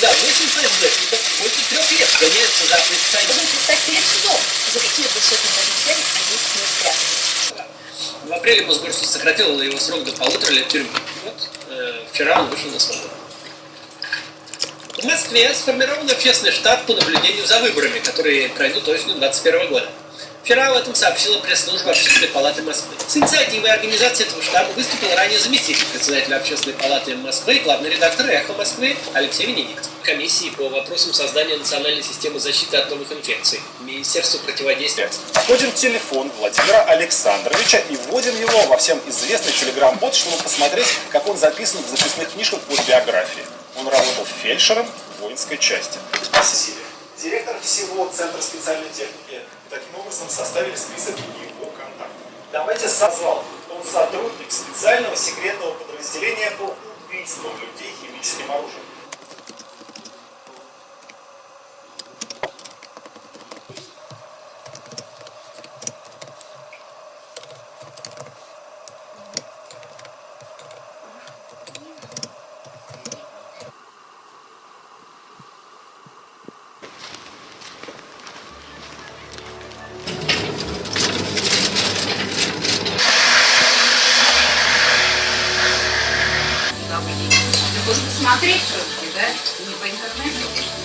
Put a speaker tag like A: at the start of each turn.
A: новый стыд, когда 8 ФСБшников больше трех лет гоняются за оппозиционерами.
B: Должен предстать перед судом, за какие сотни возмещений они не спрятались.
A: В апреле Мосгорсуд сократил его срок до полутора лет тюрьмы. Вот э, вчера он вышел на свободу. В Москве сформирован общественный штаб по наблюдению за выборами, которые пройдут осенью 2021 года. Вчера об этом сообщила пресс-служба Общественной палаты Москвы. С инициативой организации этого штаба выступил ранее заместитель председателя Общественной палаты Москвы и главный редактор «Эхо Москвы» Алексей Венедиктов. Комиссии по вопросам создания национальной системы защиты от новых инфекций. Министерство противодействия.
C: Вводим телефон Владимира Александровича и вводим его во всем известный телеграм-бот, чтобы посмотреть, как он записан в записных книжках по биографии. Он работал фельдшером в воинской части. Сесилия. Директор всего Центра специальной техники. Таким образом составили список его контактов. Давайте созвал. Он сотрудник специального секретного подразделения по убийству людей химическим оружием.
D: Можно посмотреть все-таки, да? Не по интернету.